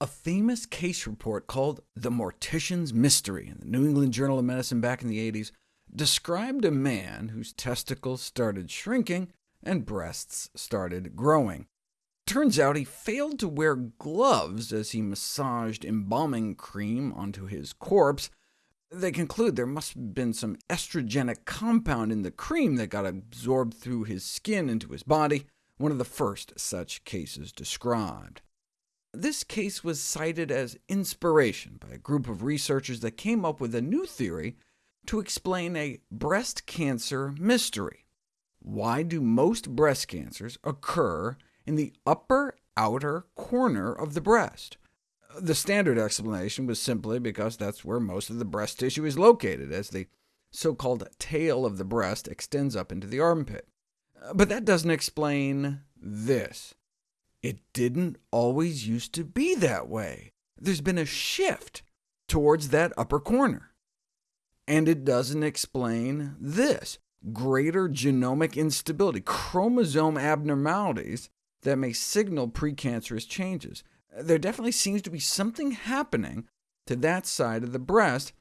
A famous case report called The Mortician's Mystery in the New England Journal of Medicine back in the 80s described a man whose testicles started shrinking and breasts started growing. Turns out he failed to wear gloves as he massaged embalming cream onto his corpse. They conclude there must have been some estrogenic compound in the cream that got absorbed through his skin into his body, one of the first such cases described. This case was cited as inspiration by a group of researchers that came up with a new theory to explain a breast cancer mystery. Why do most breast cancers occur in the upper outer corner of the breast? The standard explanation was simply because that's where most of the breast tissue is located, as the so-called tail of the breast extends up into the armpit. But that doesn't explain this. It didn't always used to be that way. There's been a shift towards that upper corner. And it doesn't explain this greater genomic instability, chromosome abnormalities that may signal precancerous changes. There definitely seems to be something happening to that side of the breast,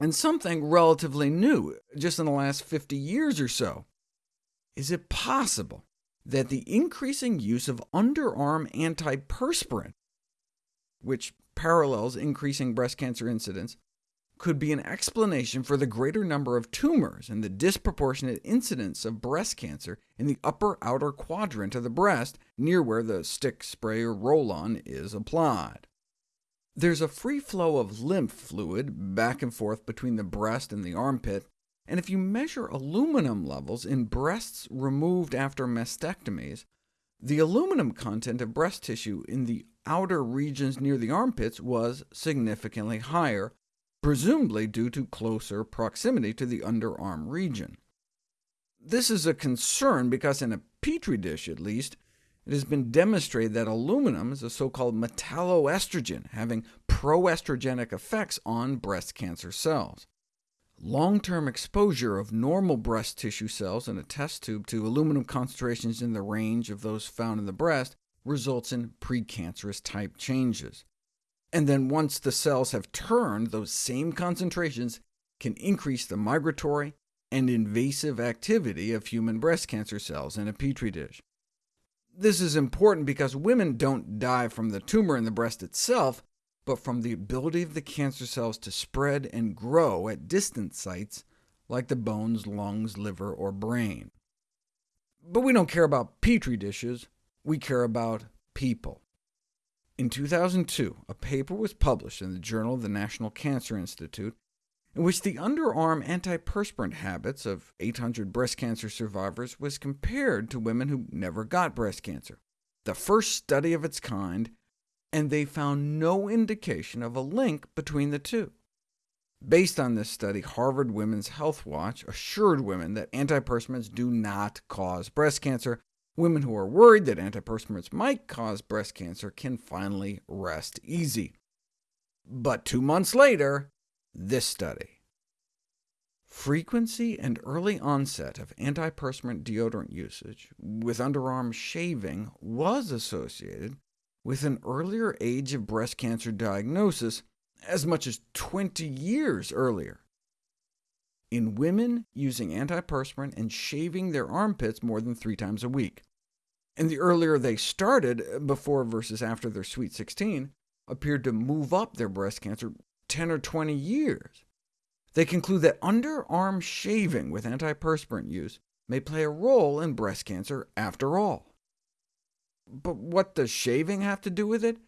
and something relatively new, just in the last 50 years or so. Is it possible that the increasing use of underarm antiperspirant, which parallels increasing breast cancer incidence, could be an explanation for the greater number of tumors and the disproportionate incidence of breast cancer in the upper outer quadrant of the breast, near where the stick, spray, or roll-on is applied. There's a free flow of lymph fluid back and forth between the breast and the armpit, and if you measure aluminum levels in breasts removed after mastectomies, the aluminum content of breast tissue in the outer regions near the armpits was significantly higher, presumably due to closer proximity to the underarm region. This is a concern because in a petri dish, at least, it has been demonstrated that aluminum is a so-called metalloestrogen, having proestrogenic effects on breast cancer cells. Long-term exposure of normal breast tissue cells in a test tube to aluminum concentrations in the range of those found in the breast results in precancerous type changes. And then once the cells have turned, those same concentrations can increase the migratory and invasive activity of human breast cancer cells in a petri dish. This is important because women don't die from the tumor in the breast itself, but from the ability of the cancer cells to spread and grow at distant sites like the bones, lungs, liver, or brain. But we don't care about petri dishes, we care about people. In 2002, a paper was published in the Journal of the National Cancer Institute, in which the underarm antiperspirant habits of 800 breast cancer survivors was compared to women who never got breast cancer, the first study of its kind and they found no indication of a link between the two. Based on this study, Harvard Women's Health Watch assured women that antiperspirants do not cause breast cancer. Women who are worried that antiperspirants might cause breast cancer can finally rest easy. But two months later, this study. Frequency and early onset of antiperspirant deodorant usage with underarm shaving was associated with an earlier age of breast cancer diagnosis, as much as 20 years earlier. In women using antiperspirant and shaving their armpits more than three times a week. And the earlier they started, before versus after their sweet 16, appeared to move up their breast cancer 10 or 20 years. They conclude that underarm shaving with antiperspirant use may play a role in breast cancer after all. But what does shaving have to do with it?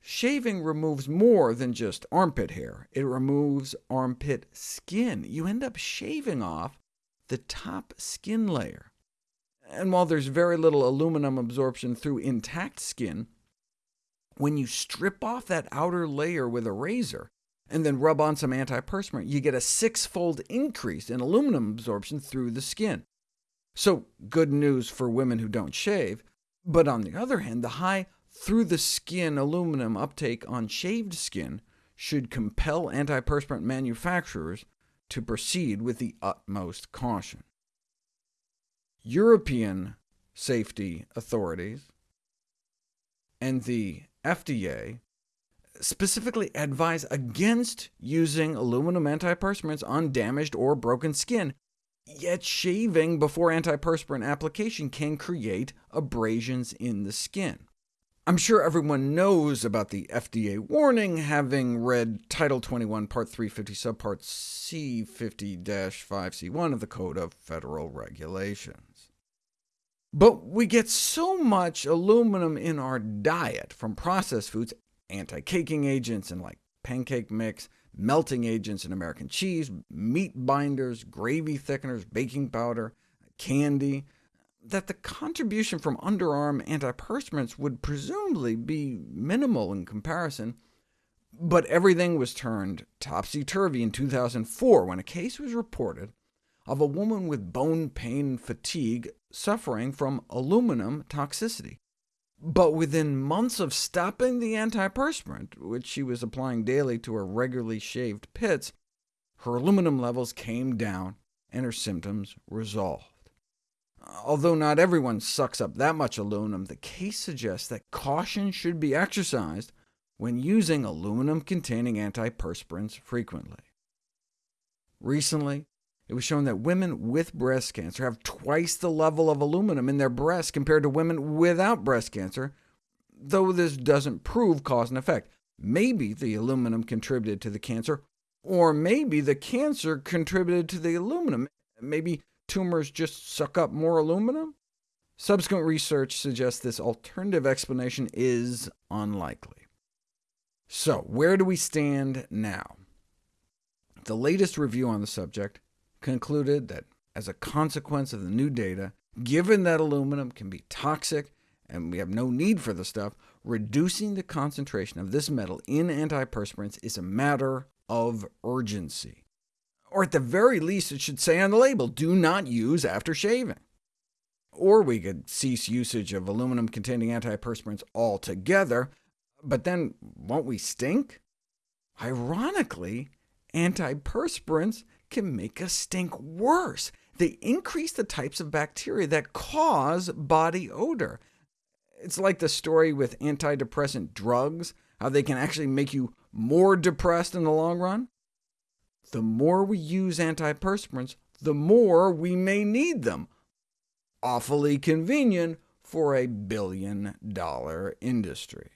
Shaving removes more than just armpit hair. It removes armpit skin. You end up shaving off the top skin layer. And while there's very little aluminum absorption through intact skin, when you strip off that outer layer with a razor, and then rub on some antiperspirant, you get a six-fold increase in aluminum absorption through the skin. So good news for women who don't shave, but on the other hand, the high through-the-skin aluminum uptake on shaved skin should compel antiperspirant manufacturers to proceed with the utmost caution. European safety authorities and the FDA specifically advise against using aluminum antiperspirants on damaged or broken skin, yet shaving before antiperspirant application can create abrasions in the skin. I'm sure everyone knows about the FDA warning, having read Title 21, Part 350, Subpart C50-5C1 of the Code of Federal Regulations. But we get so much aluminum in our diet from processed foods, anti-caking agents and like pancake mix, melting agents in American cheese, meat binders, gravy thickeners, baking powder, candy, that the contribution from underarm antiperspirants would presumably be minimal in comparison, but everything was turned topsy-turvy in 2004 when a case was reported of a woman with bone pain and fatigue suffering from aluminum toxicity. But within months of stopping the antiperspirant, which she was applying daily to her regularly shaved pits, her aluminum levels came down and her symptoms resolved. Although not everyone sucks up that much aluminum, the case suggests that caution should be exercised when using aluminum-containing antiperspirants frequently. Recently, it was shown that women with breast cancer have twice the level of aluminum in their breasts compared to women without breast cancer, though this doesn't prove cause and effect. Maybe the aluminum contributed to the cancer, or maybe the cancer contributed to the aluminum. Maybe tumors just suck up more aluminum? Subsequent research suggests this alternative explanation is unlikely. So where do we stand now? The latest review on the subject concluded that as a consequence of the new data, given that aluminum can be toxic and we have no need for the stuff, reducing the concentration of this metal in antiperspirants is a matter of urgency or at the very least it should say on the label, do not use after shaving. Or we could cease usage of aluminum-containing antiperspirants altogether, but then won't we stink? Ironically, antiperspirants can make us stink worse. They increase the types of bacteria that cause body odor. It's like the story with antidepressant drugs, how they can actually make you more depressed in the long run the more we use antiperspirants, the more we may need them. Awfully convenient for a billion-dollar industry.